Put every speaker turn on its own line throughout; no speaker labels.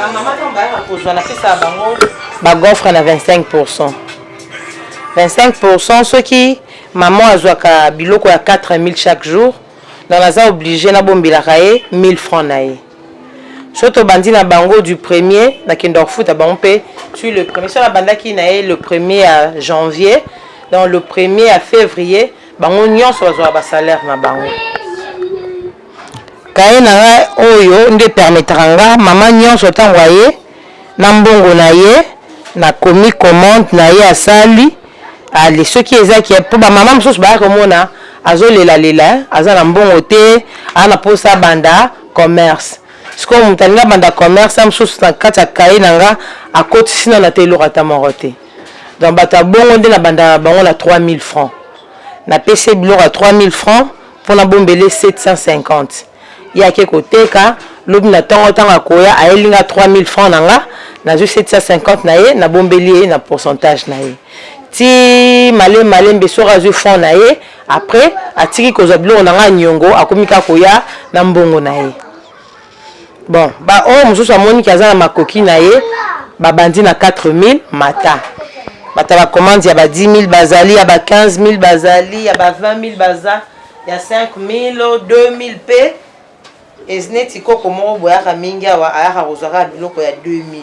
Ba maman tango bayaka kozwa napesaka bango ba gofre na 25 pourcent 25 pourcent soki maman azwaka biloko ya 4000 chaque jour donc naza oblige nabombelaka ye 1000 francs na ye soki tobandi na bango du premier nakendaka kofuta bango mpe tu le premier soki nabandaki na ye le premier ya janvier donc le premier ya fevrier bango nyonso bazwaka basalaire na bango Cahier na nga oyo nde epermetaka nga mama nionso tango aye na mbongo na ye na komi commande na ye asali ale soki eza ke po ba mama mosusu baya komona azo lela lela hein aza na mbongo te aza na posa abanda commerce sikoyo mutu alingi abanda commerce na mosusu na kati ya cahier na nga akotisi nanu ata eloko ata moko te donc batu ya bongo nde na bandaka na bango na 3000 francs na pesi ye biloko ya 3000 francs Mpo na bombele 750. Ye ake koteka, lobi na tongo tango akoya, ayeli nga 3000 francs na nga, nazwi 750 na ye, nabombeli ye na pourcentage na ye. Tii male male Mbesora azwi fonds na ye, après, atiki kozwa biloko na nga niongo, akomi kaka koya na mbongo na ye. Bon ba oyo mususu amoni ke aza na makoki na ye ba bandi na 4000 mata batu ya ba commandes ya ba 10000 bazali ya ba 15000 bazali ya ba 20000 baza ya 5000 2000 pe ez neti koko moko boye ayaka mingi awa ayaka kozua kaka biloko ya 2000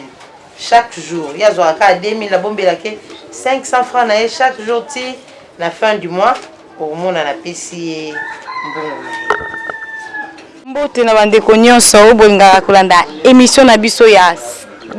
chaque jour ye azuaka kaka 2000 na bombelaka ye 500 francs na ye chaque jour ti na fin du mois Okomona napesi ye mbongo na ye.
Mbote na ba ndeko nionso oyo bolingaka kolanda emission na biso ya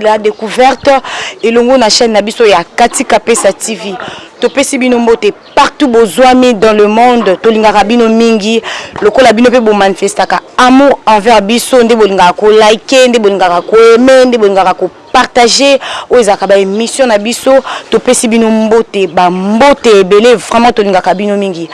la decouverte elongo na chaine na biso ya Cathy Kapesa TV. Topesi bino mbote partout bozuami dans le monde tolingaka bino mingi lokola bino pe bo manifestaka amour envers biso nde bolingaka ko liker nde bolingaka ko aimer nde bolingaka ko Partager oyo ezalaka ba emission na biso topesi bino mbote ba mbote ebele vraiment tolingaka bino mingi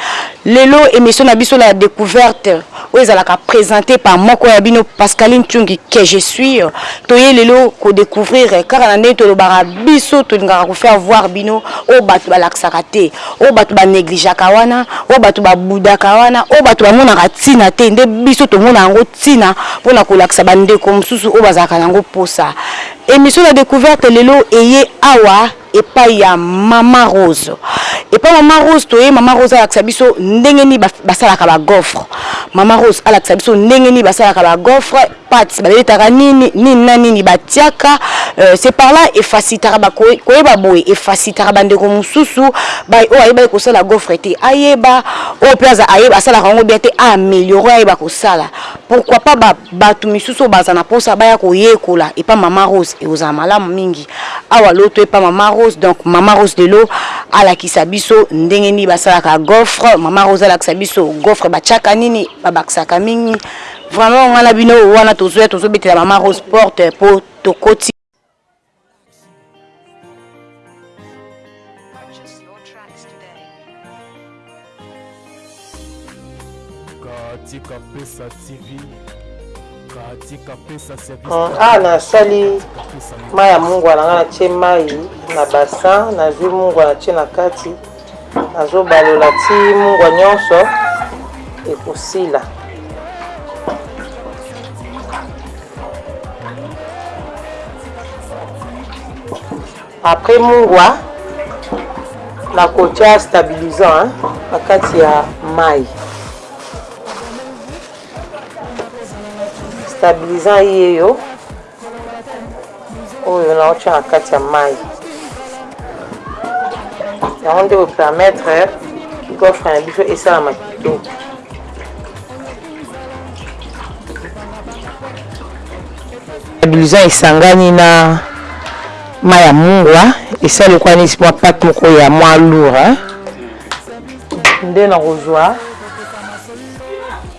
lelo emission na biso la decouverte oyo ezalaka presente par moko ya bino Pascaline Tshiungi que je suis toye lelo ko decouvrir kaka na ndenge tolobaka biso tolingaka ko faire voir bino oyo bato balakisaka te Oyo batu ba neglijaka wana, oyo batu ba budaka wana, oyo batu ba monaka tina te nde biso to mona yango tina pona ko lakisa ba ndeko mususu oyo bazalaka nango posa. Emission la decouverte lelo eye awa epayi ya maman Rose. Epayi ya maman Rose toye maman Rose alakisa biso ndenge nini basalaka ba gaufres. Maman Rose alakisa biso ndenge nini basalaka ba gaufres. Patte babetaka nini nini na nini batiaka euh, c'est par là efacilitaka ba koyeba boye efacilitaka bandeko mosusu bai oyo ayebaki kosala gofre te ayeba oyo mpe aza ayeba asalaka yango bien te aameliore ayeba kosala pourquoi pas ba bato misusu oyo baza na mposa baya koyekola epa mama rose ekozala malamu mingi awa loto epa mama rose donc mama rose lelo alakisa biso ndenge nini basalaka gofre mama rose alakisa biso gofre batiaka nini babakisaka mingi Vraiment nga na bino wana tozoya tozobetela mama Rose porte po tokoti
katika pesa tv katika pesa service
ah, ah nasali mai ya mungwa na ngai natie mai na basin nazwi mungwa natie na kati Azo balola ti mungwa nionso ekosila. Après mungwa nakotia stabilisant na kati ya mayi. Stabilisant iye yo oyo na otya na kati ya mai yango nde kopermettre gofre na biso esalama kitoko blouson esangani na mai ya mungwa esali lokola neti mwa pate moko ya mwa lour nde nakozwa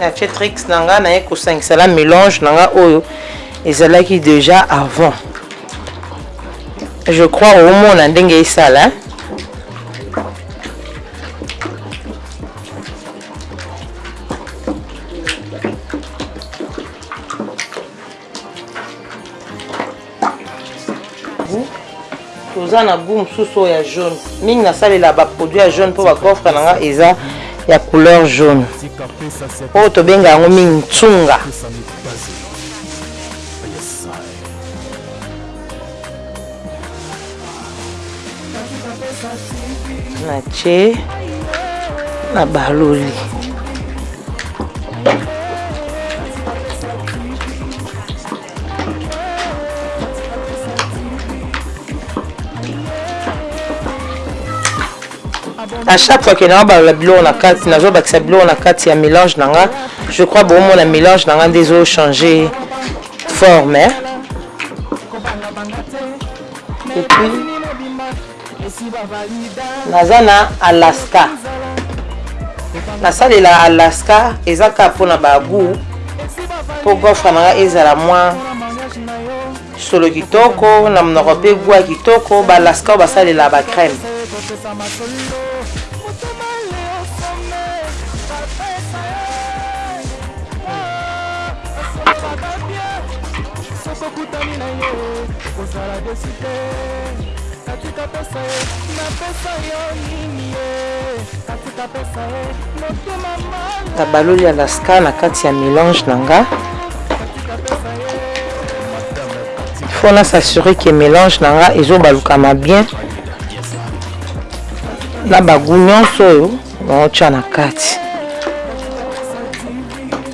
na tie trix na nga naye kosangisa la mélange na nga oyo ezalaki déjà avant je crois omona ndenge esala hein? toza na gout mosusu oyo ya jaune mingi nasalela baproduit ya jaune mpo bakofre na nga eza ya couleur jaune oyo tobenga yango mingi nsunga na ce na baloli à chaque fois que na balola biloko na kati nazobakisa biloko na kati ya mélange na nga je crois bomona mélange na nga nde ezochange forme eh? naza na alaska nasalela alaska eza kaka mpona bagu mpo gofre na ngai ezala mwa solo kitoko na monoko mpe gwa kitoko baalaska oyo basalela bacrème Nasololaka bien soki
okutani na ye kozala desi te katika pesa ye napesa yo nini ye katika pesa ye motema
mala nabaloli alaska na kati ya melange na nga fo na s'assurer ke melange na nga ezobalukama bien na bagu nyonso oyo naotya na kati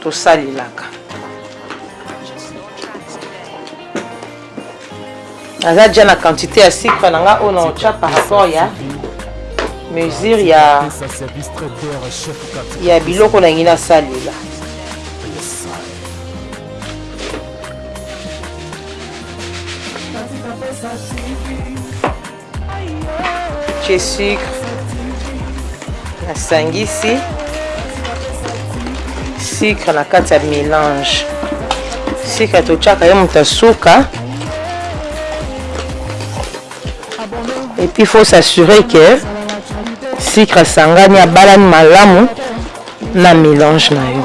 tosalelaka naza déjà na quantité ya sucre na nga oyo naotya par rapport ya mesure ya ya biloko na ngi nasalela tie sucre nasangisi sucre na kati ya mélange sucre totyaka ye moto asuka epuis faut s'assurer ke sucre asangani abalani malamu na mélange na yo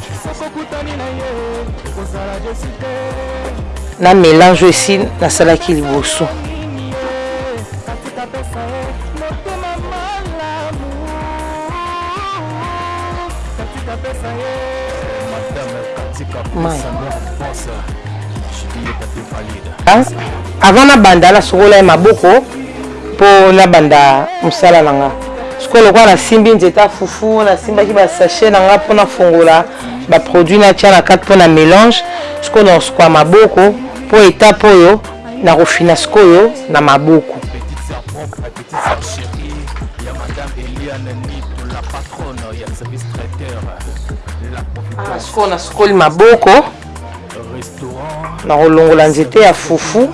Soki okutani
na ye okozala desi te. na
melange oyo esi nasalaki liboso. Ah, avant nabanda nasukola ye maboko Po na banda musala na nga. Sikoyo lokola na simbi nzete ya fufu, na simbaki ba sachets na nga po na fongola ba produits na tia na kati po na melange. Sikoyo nao sukua maboko po etape oyo nako fina sikoyo na maboko.
Awa
sikoyo na sukoli maboko,
nako
longola nzete ya fufu.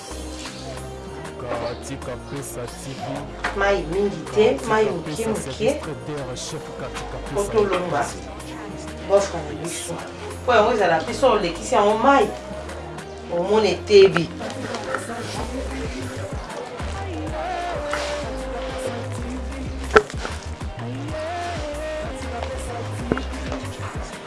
Katika Pesa TV.
Mai mingi te, mai moke moke. Otolomba bofre na biso mpo yango ezala mpe so olekisi yango mai omona etebi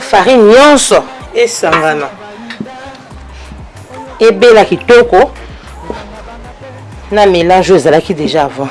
Farine nionso esangana. Ebela kitoko na melange oyo ezalaki deja avant.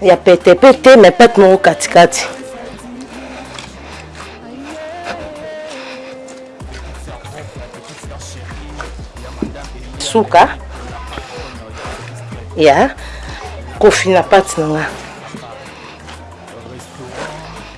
Ya pete pe te mais pate moko kati kati. Suka ya kofina pate na nga.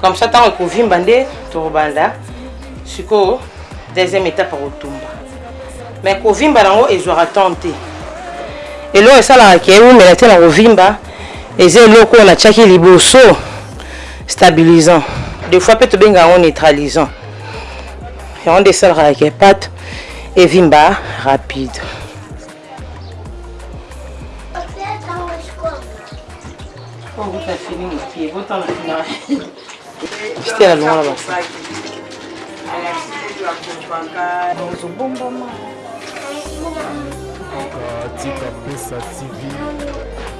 comme ça ntango ekovimba nde tokobanda sikoyo deuxième étape ya kotumba mais kovimba nango ezwaka temps te eloko esalaka ke eumela te na kovimba eza eloko oyo natyaki liboso stabilisant des fois mpe tobenga yango neutralisant yango nde esalaka ke pate evimba rapide Stella longola basa ozobombama
tika pesa tv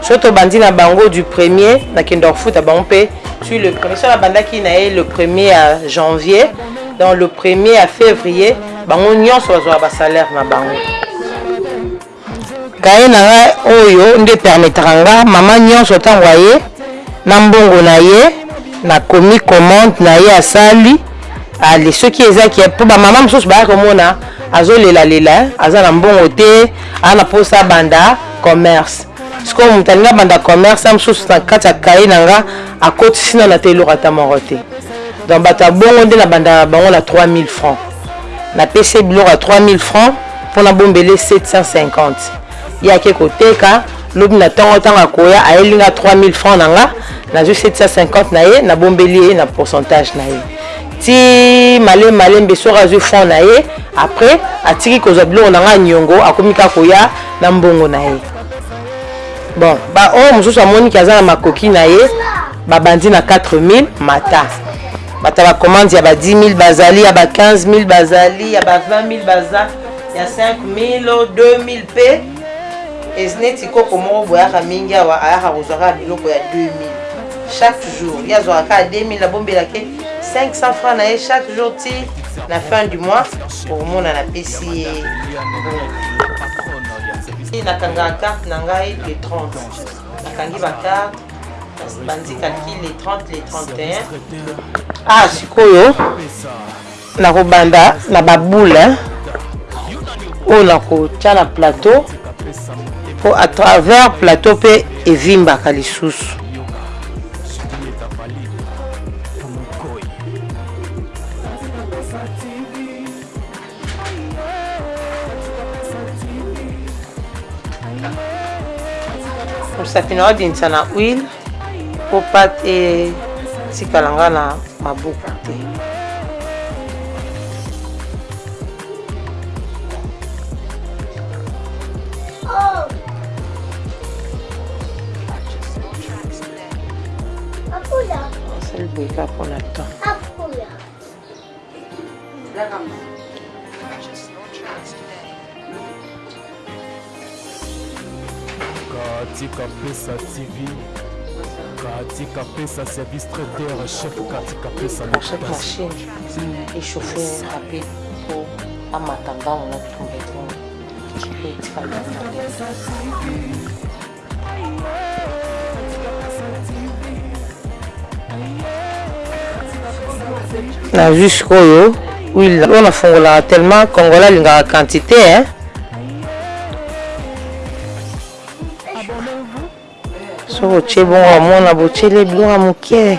Soki tobandi na bango du premier na kenda kofuta bango mpe tu le premier soki nabandaki na ye le premier ya janvier donc le premier ya fevrier bango nyonso bazwaka basalaire na bango kaye na nga oyo nde permetaka nga mama nyonso ntango aye na mbongo na ye nakomi commande na ye asali ale soki eza ke mpo bamama mosusu baya komona azolelalela aza na mbongo te aza na mposa abanda Commerce sikoyo mutu alingi abanda commerce na mususu na kati ya cahier na nga akotisi nanu ata eloko ata moko te donc batu ya bongo nde na bandaka na bango na 3000 francs na pesi ye biloko ya 3000 francs po na bombela ye 750 ye ake koteka lobi na tongo tango akoya ayeli nga 3000 francs na nga nazui 750 na ye na bombeli ye na pourcentage na ye Ti male malembe soki azwi front na ye après atiki kozwa biloko na nga niongo akomi kaka koya na mbongo na ye bon ba oyo mosusu amoni ki aza na makoki na ye babandi na 4000 mata bata ba commande ya ba 10000 bazali ya ba 15000 bazali ya ba 20000 baza ya 5000 2000 pe es neti koko moko boyaka mingi awa ayaka kozwa kaka biloko ya 2000 chaque jour ye azwaka kaka 2000 abombelake 500 francs na ye chaque jour ti na fin du mois okomona napesi ye nakangaka carte na ngai le 30 nakangi bacarte bandi calcul le 30 le 31 ah sikoyo Nakobanda na ba boule oyo nakotia na plateau po a travers plateau pe evimbaka lisusu. Mosapi na yo abimisa na huile. Po pate etikala nga na maboko te. Nasali boye kaka pona temps.
Katika Pesa TV, Katika Pesa service traiteur, chef Katika Pesa
à
chaque
machine échauffée rapide pour amata ntango na tumba etonga etikala nazwi sikoyo huile oyo nafungolaka tellement congolais alingaka quantité hein? soki otie bongo amona botyele biloko ya moke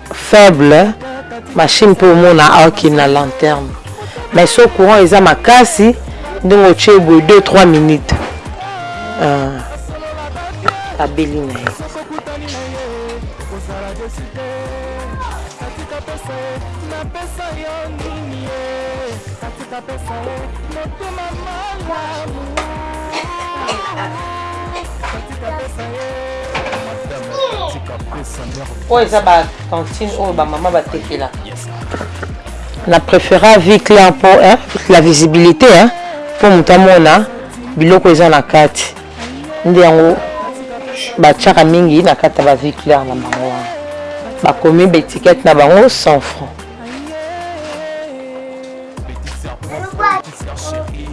faible machine pe omona aoki na lanterne mais so courant eza makasi ndenge otie boye 2 3 minutes uh, abeli na ye
Merci.
oyo eza ba cantine oyo ba mama batekela na préféra vie claire mpo eh, la visibilité eh, mpo moto amona biloko eza na kati nde yango batyaka mingi na kati ya ba vie claire na bango wana bakomi baetikete na bango 100 franc
Petit serpent, petit serpent chéri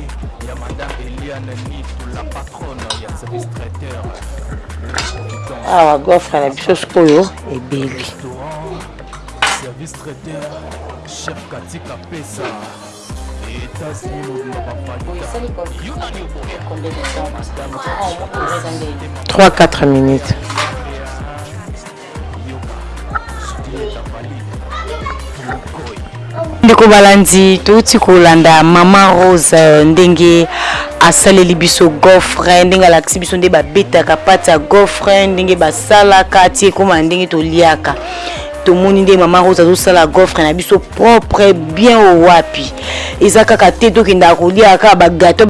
Ya madame Eliane Nitu, la patronne ya service traiteur
awa ah, gofre na biso sikoyo ebeli
service traiteur chef katika pesa
Trois, quatre minutes.
ndeko balandi touti kolanda mama rose euh, ndenge asaleli biso gofre ndenge alakisi biso nde babetaka pati ya gofre ndenge basalaka ti ekoma ndenge toliaka tomoni nde mama rose azosala gofre na biso propre bien owapi eza kaka te tokendaka koliaka kaka bagato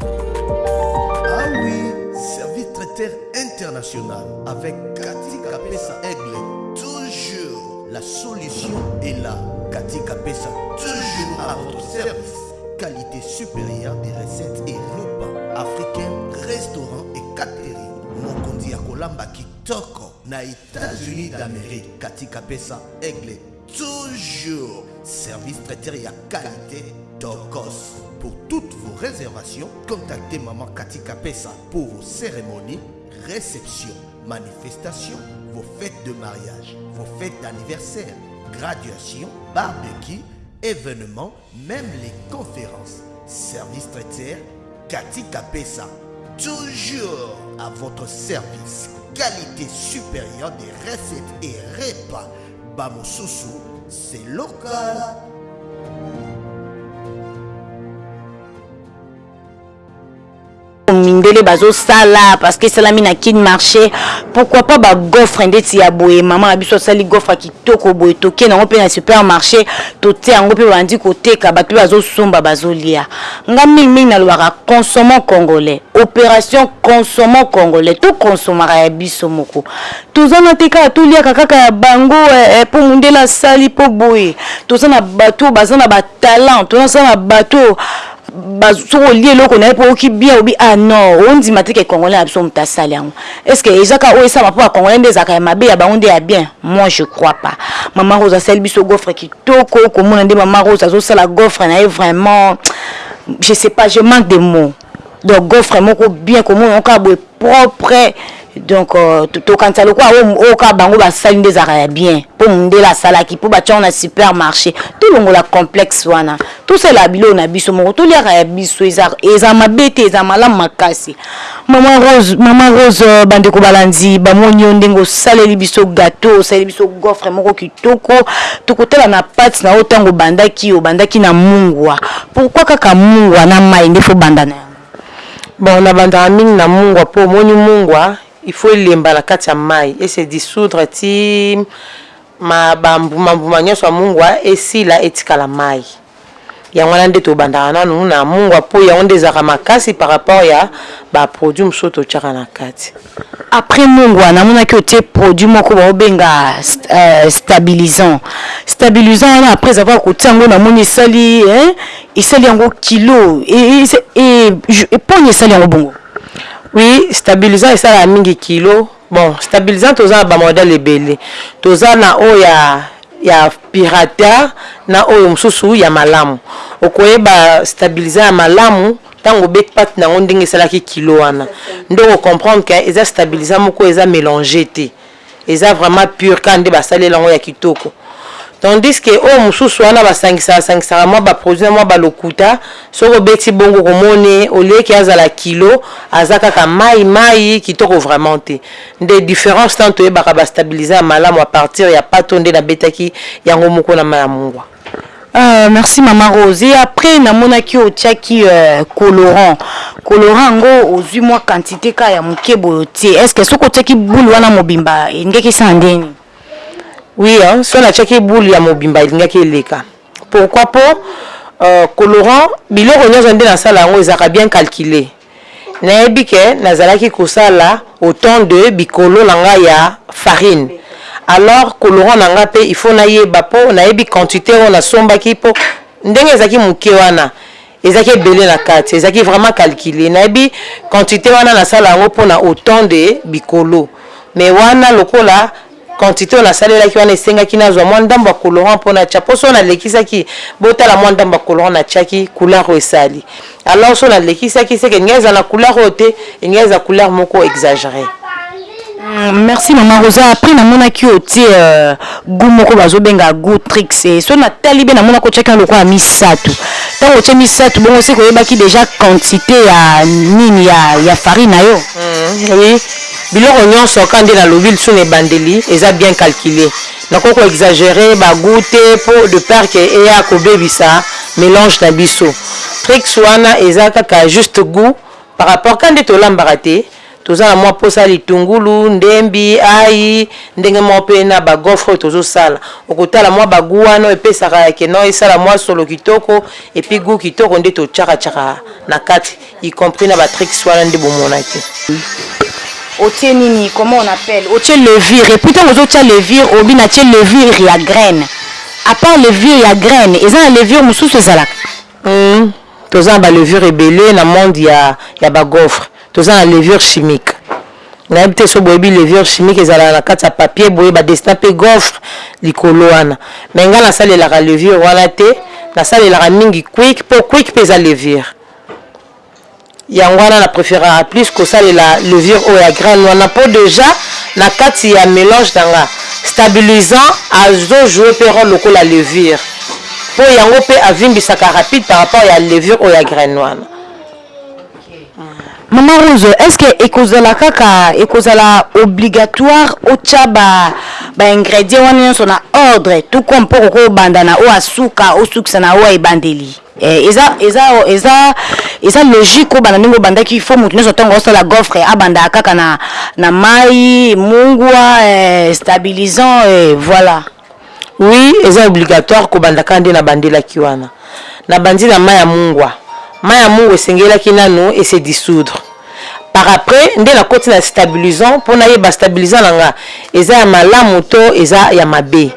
International avec Cathy Kapesa Aigle toujours la solution est là Cathy Kapesa toujours à votre service qualité supérieure des recettes et repas africains restaurants et catering mokonzi ya kolamba kitoko na États-Unis d'Amérique Cathy Kapesa Aigle toujours service traiteur à qualité cos. pour toutes vos réservations contactez maman katika pesa pour vos cérémonies réceptions manifestations vos fêtes de mariage vos fêtes d'anniversaire graduation barbecue événements même les conférences service traiteur katika pesa toujours à votre service qualité supérieure des recettes et repas. sousu, c'est local.
mindele bazosala parce que esalami na kin marché pourquoi pas bagofre ndeti ya boye mama na biso asali gofre kitoko boye toke nango mpe na supermarché totia yango mpe bandi koteka bato mpe bazosomba bazolia nga mingimingi nalobaka consommant congolais opération consommant congolais tokonsomaka ya biso moko toza na te kaka toliaka kaka ya bango mpo eh, eh, eh, mondele asali mpo boye toza na bato baza na batalent toza na bato ba soki olie eloko naye po oki bien obi ah non ondima te ke congolais na biso mutu asali yango est ce que eza kaka oyo esalama po ba congolais nde ezalaka ya mabe ya bango nde ya bien moi je crois pas maman rose asali biso gofre kitoko komona nde maman rose azosala gofre naye vraiment je sais pas je manque de mot donc gofre moko bien komona yango kaka boye propre donc tokanisa lokola oyo kaka bango basali nde ezalaka ya bien mpo mundele asalaki mpo batya yango na super marche tolongola complexe wana tosalela biloko na biso moko toliaka ya biso ezala mabe te ezala malamu makasi maman rose maman rose bandeko balanzi bamoni yo ndenge osaleli biso gateau osaleli biso goffre moko kitoko tokotala na pati na yo ntango obandaki obandaki na mungwa pourquoi kaka mungwa na mai nde fo banda na yango
Bon na bandaka mingi na mungwa po omoni mungwa il faut elemba na kati ya mayi e se dissoudre ti ma ba mbuma mbuma nionso ya mungwa esila etikala mayi yango wana nde tobandaka nanu na mungwa po yango nde ezalaka makasi par rapport ya ba produit mosusu totiaka na kati.
Après mungwa namonaki otie produit moko baobenga stabilisant stabilisant wana après avoir kotia yango namoni esali hein esali yango kilo et pogna esali yango bongo.
Oui stabilisant esalaka mingi kilo bon stabilisant toza na ba modèle ebele toza na oyo ya ya pirata na oyo mosusu ya malamu okoyeba stabilisant ya malamu Tango obet pate nango ndenge esalaki kilo wana nde oko comprendre que eza stabilisant moko eza melange te eza vraiment pure kaka nde basali yango ya kitoko tandis que oyo mususu wana ba sangisaka sangisaka mua ba produit na mua ba lokuta soki obeti bongo oko mone au lieu que azala kilo aza kaka mayi mayi kitoko vraiment te nde difference tango toyebaka ba stabilisant ya malamu apartir ya pate oyo nde nabetaki yango moko na mayi ya mungua.
Euh merci maman Rose et après namonaki otiaki euh, colorant colorant yango ozwi mwa quantité ka ya moke boye otie est ce que soki otiaki boule wana mobimba elingaki esala ndenge nini
Oui, hein, so natiaki boule ya mobimba elingaki eleka. Pourquoi po euh, colorant biloko nyonso nde nasala yango ezalaka bien calculer. Nayebi que nazalaki kosala autant de bikolo na nga ya farine alors colorant na nga pe il faut nayeba po nayebi quantite oyo nasombaki po ndenge ezalaki muke wana ezalaki ebele na kati ezalaki vraiment calcule nayebi quantite wana nasala yango pona autant de bikolo mais wana lokola Quantite oyo nasalelaki wana esengaki nazwa mwa ndambo ya colorant mpo natya, mpo soki nalekisaki, botala mwa ndambo ya colorant natyaki, couleur oyo esali. Alors soki nalekisaki, seke elingaki ezala na couleur oyo te, elingaki ezala couleur moko
exageree. Merci maman rosa après na monaki otie gout moko bazo benga gout trix et soki na tali bien na monaki otiaki yango lokola misatu tango otie misatu bongo seke oyebaki dejà quantite ya nini ya ya farine na yo?
Oui. Biloko nionso kaka nde nalobi lisusu na ebandeli eza bien calculer. Nakoki ko exagerer ba gout te po de peur que eya kobebisa melange na biso. Tricks wana eza kaka juste gout par rapport kaka nde tolambaka te, toza na mua posa ya litungulu, ndembi, ayi, ndenge moko pe na ba gaufres oyo tozosala. Okotala mua ba gout wana oyo epesaka que non esala mua solo kitoko et puis gout kitoko nde totiaka tiaka na kati. Y compris na ba tricks wana nde bo monaki.
Otie nini comment on appelle otie levure epuis tango ozo tia levure olobi na tie levure ya graine a part levure ya graine eza na levure mususu ezalaka?
Hum toza na ba levure ebele na monde ya ya ba gaufre toza na levure chimique nayebi te soki boyebi levure chimique ezalaka na kati ya papier boye ba dessina pe gaufre likolo wana mais nga nasalelaka levure wana te nasalelaka mingi quick po quick pe eza levure. Yango wana na preferaka plus kosalela levure oyo ya graine wana po dejà na kati ya melange na nga stabilisant azo jouer pe role lokola levure po yango pe avimbisaka rapide par rapport ya levure oyo ya graine wana.
Maman Rose est ce que ekozala kaka ekozala obligatoire otia ba ba ingredients wana nionso na ordre tout comme po okoki obanda na oyo ya suka osukisa na oyo ya ebandeli? Eh eza eza eza eza logique obanda ndenge obandaki il faut mutu nyonso ntango osala gaufre abanda kaka na na mai mungwa eh, stabilisant eh, voilà
Oui, eza obligatoire kobanda kaka nde nabandelaki wana. Nabandi na mai ya mungwa. Mai ya mungwa esengelaki nanu ese dissoudre. Par après nde na koti na stabilisant po nayeba stabilisant na nga eza ya malamu to eza ya mabe.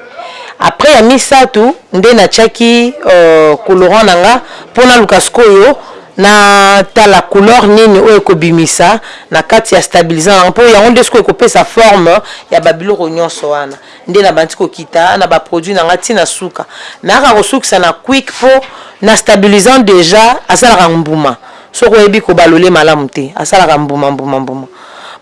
Après ya misatu nde na tiaki colorant na nga po naluka sikoyo na tala couleur nini oyo eko bimisa na kati ya stabilisant na nga po yango nde sikoyo eko pesa forme ya ba biloko nionso wana. Nde na bandi ko kita na ba produits na nga ti na suka. Nayaka ko sukisa na quick po na stabilisant dejà asalaka mbuma. Soki oyebi ko balole malamu te asalaka mbuma mbuma mbuma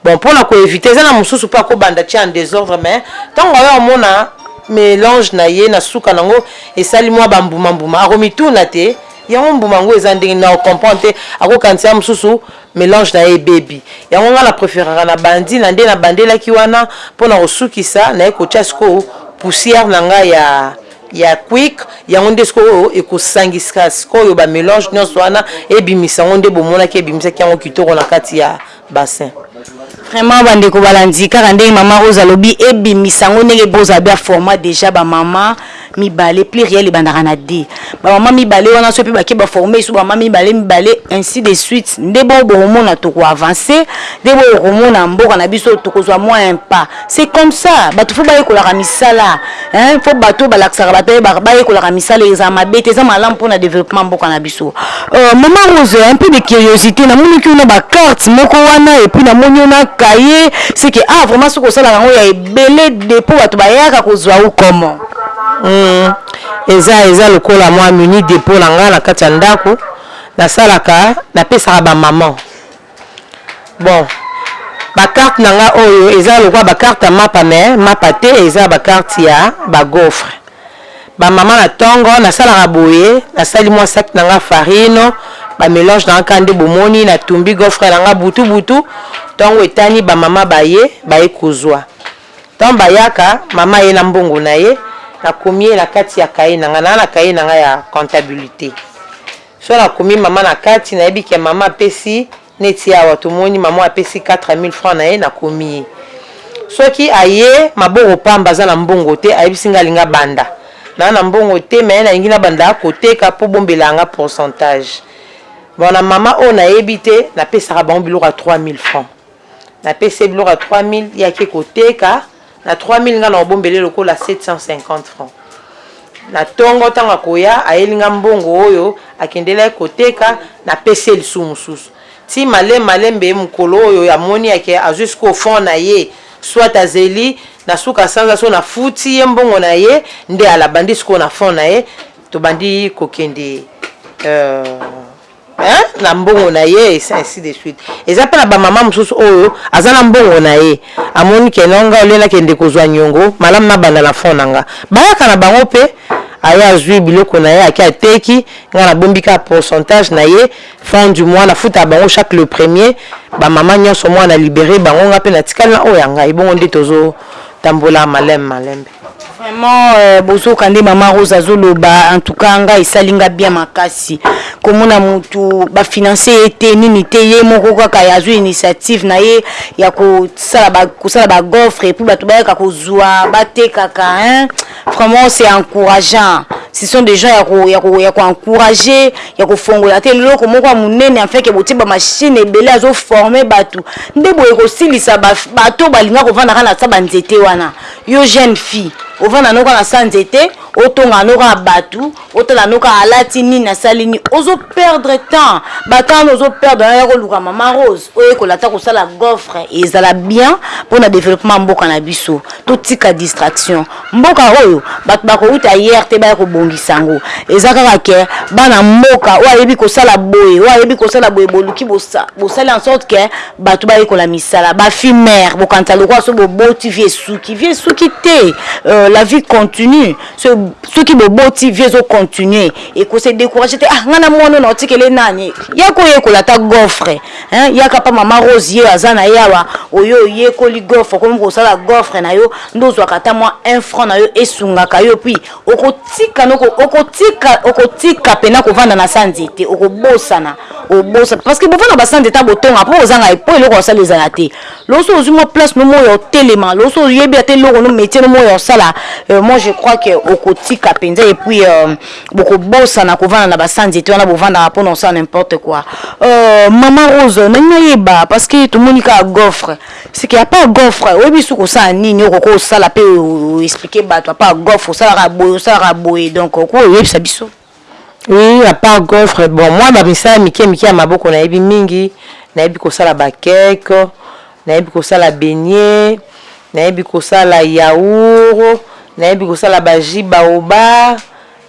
bon pona ko eviter eza na mususu pe ako banda atie en desordre mais tangu aye omona melange na ye na suka na ngo esali mua ba mbuma mbuma ako mituna te yango mbuma ngo eza ndenge nini ako comprendre te ako kanisa ya mususu melange na ye ebebi yango nga na preferaka na bandi na nde na bandelaki wana pona ko sukisa naye kotia sikoyo poussière na nga ya ya quick yango nde sikoyo ekosangiska sikoyo ba melange nionso wana ebimisa yango nde bomonaki ebimisaki yango kitoko na kati ya bassin.
Vraiment ba ndeko balandi kaka ndenge maman rose alobi ebimisa yango ndenge bo za ba forma dejà ba maman mibale pluriel ebandaka na de ba maman mibale wana soki pe ba ke ba forme lisusu ba maman mibale mibale ainsi de suite nde bongo bokomona toko avancer nde bongo bokomona mboka na biso toko zua mua impa C'est comme ça batu faut bayekolaka misala hein faut batu balakisaka batu bayebaka bayekolaka misala eza mabe te eza malamu pona developpement mboka na biso. Euh, maman Rose, un peu de curiosite, namonaki yo na ba cartes moko wana et puis namoni yo na cahier, c'est que ah vraiment soki osalaka yango ya ebele depot bato bayaka kozwa ou comment?
Hmm, eza eza lokola mwa mini depot na nga na kati ya ndako nasalaka napesaka ba maman Bon ba carte na nga oyo eza lokola ba carte ya mapa mais mapa te eza ba carte ya ba gaufre ba mama na tongo na salaka boye na sali mwa sac na nga farine ba melange na nga ka nde bomoni na tumbi gaufre na nga butu butu tongo etani ba mama baye baye kozwa tongo bayaka mama ye na mbongo na ye na komi ye na kati ya kaye na nga na na kaye na nga ya comptabilite Soki na komi maman na kati na yebi ke maman apesi neti awa to moni maman oyo apesi 4000 francs na ye na komi ye soki aye maboko pamba aza na mbongo te ayebisi nga alingi abanda na na mbongo te mais na lingi na banda ko teka po bombela yanga pourcentage bon na maman oyo na yebi te na pesaka bango biloko ya 3000 francs Na pesi ye biloko ya 3000 ye ake ko teka na 3000 nga nao bombela ye lokola 750 francs na tongo tango akoya ayeli nga mbongo oyo akendela ye ko teka na pesi ye lisusu mususu ti male malembe mukolo oyo amoni ake azui sikoyo fond na ye soit azeli na suka sanza soki na futi ye mbongo na ye nde ala bandi sikoyo na fond na ye tobandi ko kende euh. hein na mbongo na ye esi ainsi de suite eza pe na ba maman mususu oyo aza na mbongo na ye amoni ke non nga au lieu na kende kozua niongo malamu na banda na fond na nga bayaka na bango pe aye azui biloko na ye ake ateki nga na bombi kaka pourcentage na ye fond du mois na futaka bango chaque le premier ba maman nionso mois na libere bango nga pe na tikali na oyo ya ngai bongo nde tozo tambola maleme malembe.
Vraiment bozoka nde maman rose azo loba en tout cas nga esali nga bien makasi komona mutu ba financer ye te nini te ye moko kaka azo initiative na ye ya kosala ba kosala ba gaufre puis batu bayaka kozua batekaka hein vraiment c'est encourageant ce sont des gens ya ko ya ko ya ko encourager ya kofongola te loko moko ya munene en fait que botie ba machine ebele azo former batu nde boye kosilisa ba bato balinga kovanda kaka na sa ba nzete wana Yo jeune fille ovanda no kaka sans nzete otonga no kaka batu otala no kaka alati nini asali nini ozo perdre temps ba temps wana ozo perdre na yako luka maman rose oyekola ata kosala goffre ezala bien pona developpement ya mboka na biso totika distraction mboka oyo batu bako wuta ayer te baya kobongisa yango eza kaka ke bana mboka oyo ayebi kosala boye oyo ayebi kosala boye boluki bosali en sorte ke Batu bayekola misala ba fimer bokanisa lokola soki boboti vie esuki vie esuki te euh, la vie continue so, soki boboti vie ezo continue eko se decourage te ah nga na mwana na otikele nani ya koyekola ata goffre hein yaka pa mama Rose ye aza na ye awa oyo oyekoli goffre okomi kosala goffre na yo nde ozwaka ata mwa 1 franc na yo esungaka yo puis Okotika noko okotika okotika pena kovanda na sa nzete okobosana obosa parce que bovanda ba sa nzete abotonga po ozanga po eloko ya kosala ezala te loso ozwi mwa place no moya otelema loso oyebi ata eloko no metier no moya osala euh, moi je crois que okotika mpenza et puis euh, bokobosana kovanda na ba sa nzete wana bovandaka mpona osala n'importe quoi euh, mama rose nalingi nayeba parce que tomoni kaka goffre Seke à part goffre oyebi lisusu kosala nini oko ko osala pe o expliquer batu à part goffre osala ka boye osala ka boye donc oko oyebisa biso.
Oui à part goffre bon mwa ba misala mike mike ya maboko na yebi mingi na yebi kosala ba cake na yebi kosala beignet na yebi kosala yaourt na yebi kosala ba jus baobab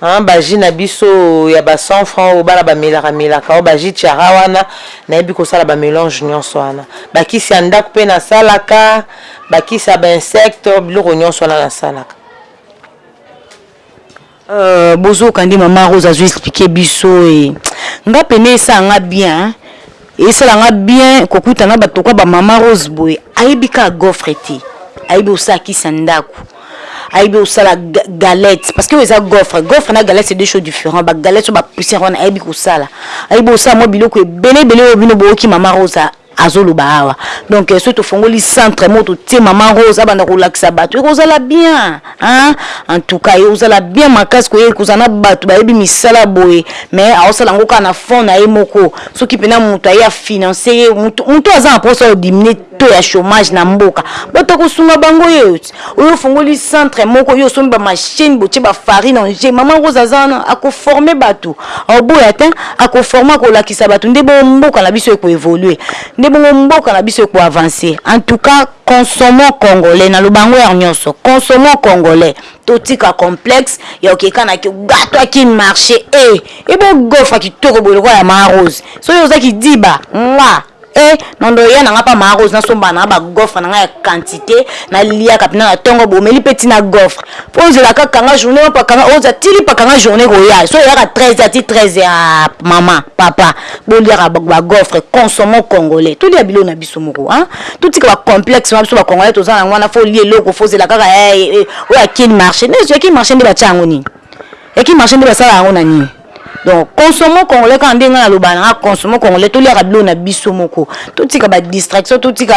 Haa ba jus na biso ya ba 100 francs oyo bana ba melaka melaka oyo ba jus cara wana nayebi kosala ba melange nionso wana ba kisi ya ndaku pe nasalaka ba kisi ya ba insectes biloko nionso wana nasalaka.
Euh bozoka nde maman rose azo explique biso ee nga pena esala nga bien hein. Esala nga bien kokuta na batu lokola ba maman rose boye ayebi kaka goffre te ayebi kosala kisi ya ndaku ayebi kosala galette parce que oyo eza goffre goffre na galette c'est deux choses different ba galette oyo ba poussière wana ayebi kosala ayebi kosala mwa biloko ebele ebele oyo bino boyoki maman rose azoloba awa donc soki tofongoli centre moko totie maman rose abanda kolakisa batu ekozala bien Aah en tout cas yo ozala bien makasi koye kozala na batu bayebi misala boye mais aosala yango kaka na fond na ye moko soki pena mutu aye a financer ye mutu mutu oyo aza na posa ya ko diminuer taux ya chomage na mboka batu ya kosunga bango ye oye ofongoli centre moko yo osombi ba machine botie ba farine en jeux maman rose aza wana ako former batu aoboya te ako former akolakisa batu nde bongo mboka na biso eko evoluer nde bongo mboka na biso eko avancer en tout cas Consommons congolais na loba yango heure nioso consommons congolais totika complexe ya oke kana ki ga toi kin marche ee ebo gofre kitoko boye lokola ya maa rose soki oza kidiba nga ee non non ya na nga pa maa rose na somba na nga ba gofre na nga ya quantite na liaka pina na tongo bo meli pe ti na gofre po ozela ka kanga journee opa kanga oza tili pa kanga journee ko ya so oyaka 13 heure ti 13 heure aa maman papa Boliaka ba gaufre consommons congolais tolia biloko na biso moko hein totika ba complexe wana biso ba congolais toza nango wana faut olia eloko faut ozela kaka eh oyo ya kin marche mais ya kin marche nde batia yango nini ya kin marche nde basala yango na nini donc consommons congolais kaka ndenge ngai naloba nanga consommons congolais toliaka biloko na biso moko totika ba distraction totika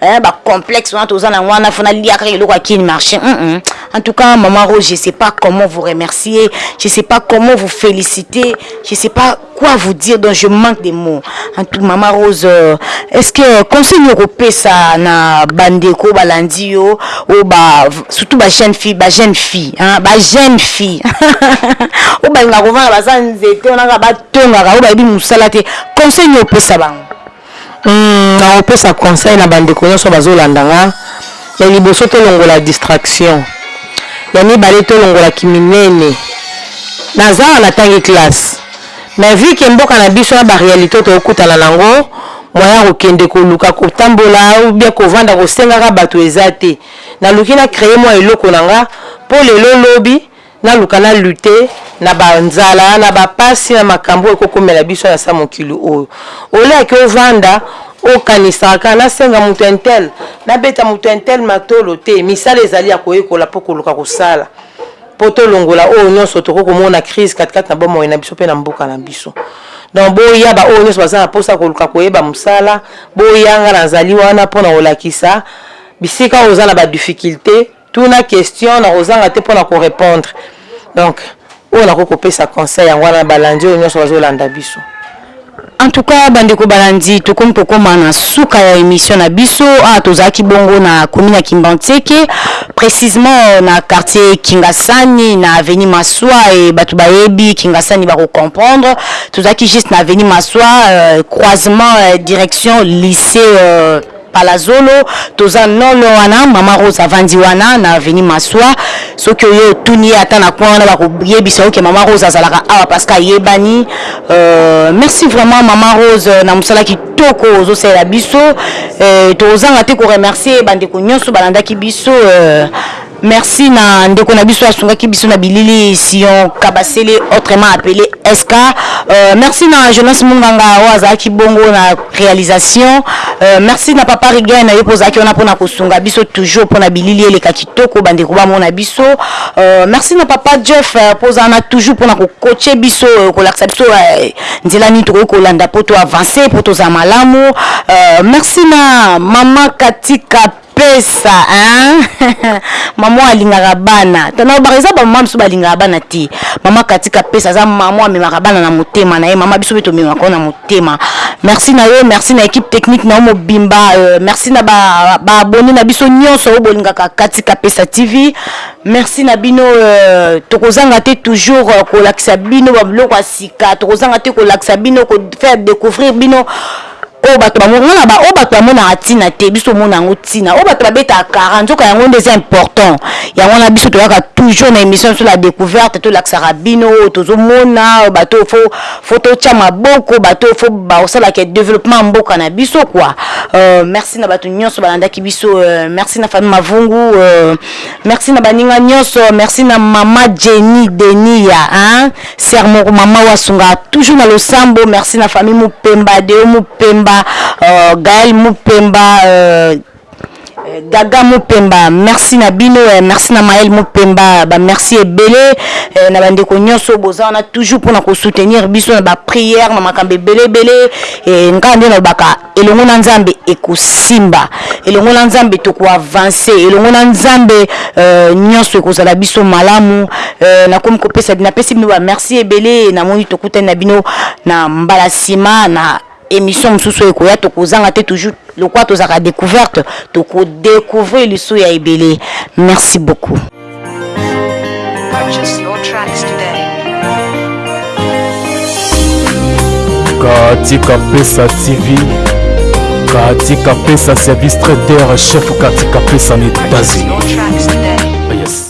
eh, ba complexe wana toza nango wana faut nalia kaka eloko ya kin marche mm -mm. en tout cas maman rose je sais pas comment vous remercier je sais pas comment vous féliciter je sais pas quoi vous dire donc je manque des mots en tout maman rose euh, est ce que conseil nini okopesa na bandeko balandi yo oyo ba surtout ba jeune fille ba jeune fille hein, ba jeune fille oyo balingaka kovanda baza nzete onaka batongaka oyo bayebi mosala te conseil nini opesa bango Hum
nakopesa conseil na ba ndeko nionso bazolanda nga, ya liboso tolongola distraction, ya mibale tolongola kiminene, naza awa natangi classe mais vu que mboka na biso na ba realite oyo tokokutana nango moyen ya kokende koluka kotambola ou bien kovanda kosengaka batu eza te, naluki na creer mua eloko na nga po lelo lobi Naluka na lutter na ba nzala, na ba pasi, na makambu oyo eko komela biso na sa mokili oyo. Au lieu ya ke ovanda o kanisaka kaka na senga mutu un tel, na beta mutu un tel matolo te. Misala ezali ya ko yekola po ko luka ko sala po to longola oyo nionso toko ko mona crise kati kati na bomoi na biso pe na mboka na biso. Donc bo ya ba oyo nionso baza na posa ya ko luka ko yeba musala bo ya nga na zali wana pona ko lakisa bisika oyo oza na ba difficultes. Tuna question na kozanga te pona ko repondre donc oyo nakoki kopesa conseil yango wana na balandi oyo nionso bazolanda biso.
En tout cas ba ndeko balandi tokomi kokoma na suka ya emission na biso awa tozalaki bongo na commune ya Kimbanseke precisement na quartier Kingasani na avenue Maswa et batu bayebi Kingasani bako comprendre tozalaki juste na avenue Maswa euh, croisement euh, direction lycee euh, Palazolo toza non loin wana maman rose avandi wana na avenue masua soki oye otuni ye ata na coin wana bako yebisa yo ke maman rose azalaka awa parce que ayebani euh merci vraiment maman rose na musala kitoko ozo salela biso euh tokozanga te ko remercier ba ndeko nionso balandaki biso euh Merci na ndeko na biso asungaki biso na bilili Sion Kabasele autrement appele SK. Euh, merci na Jonas Munganga oyo azalaki bongo na realisation. Euh, merci na Papa Rigen yo mpo ozalaki wana mpo na kosunga biso toujours mpo na bilili eleka kitoko bandeko bamona biso. Euh, merci na Papa Jeff euh, mpo oza wana toujours mpo na kokoche biso euh, kolakisa biso euh, nzela nini tokoki kolanda mpo to avancer mpo tozala malamu. Euh, merci na Mama Katika pesa eeh maman oyo alingaka bana to nalobaka eza ba maman misusu balingaka bana te maman katika pesa aza maman amemaka bana na motema na ye maman biso mpe tomemaka yo na motema merci na yo merci na equipe technique na yo mobimba euh, merci na ba, ba abonne na biso nyonso oyo bolingaka katika pesa tv merci na bino euh, tokozanga te toujours euh, kolakisa bino babiloko ya sika tokozanga te kolakisa bino kofaire découvrir bino Oyo bato ba mona, nga naba oyo bato ba monaka tina te biso tomona yango tina oyo bato ba betaka kara nzoka yango nde eza important yango wana biso toyaka toujours na emission nabiso la decouverte tolakisaka bino oyo tozo mona bato oyo faut faut totia maboko bato oyo faut bakosala ke developpement ya mboka na biso quoi euh merci na bato nionso balandaki biso euh merci na famille mavungu euh merci na baninga nionso merci na maman Jenny Denia hein Sœur moko ma mawa asunga toujours na losambo merci na famille mupemba deo mupemba euh, gael mupemba euh, euh gaga mupemba merci na bino eh, merci na mael mupemba ba merci ebele eh, na bandeko nyonso boza wana toujours mpona kosoutenir biso na baprière na makambo ebele ebele eh, ngai nde nalobaka elongo na nzambe ekosimba elongo na nzambe toko avance elongo na nzambe euh, nyonso ekozala biso malamu euh, nakomi kopesa napesi bino ba merci ebele namoni tokutani na bino na mbala nsima na émission mosusu oyo ekoya tokozanga te toujours lokola tozalaka découverte tokodecouvrir lisu ya ebele merci beaucoup Purchase your tracks today.
Katika Pesa TV, Katika Pesa Service Traiteur, Chef Katika Pesa na Purchase Etats-Unis. your tracks today.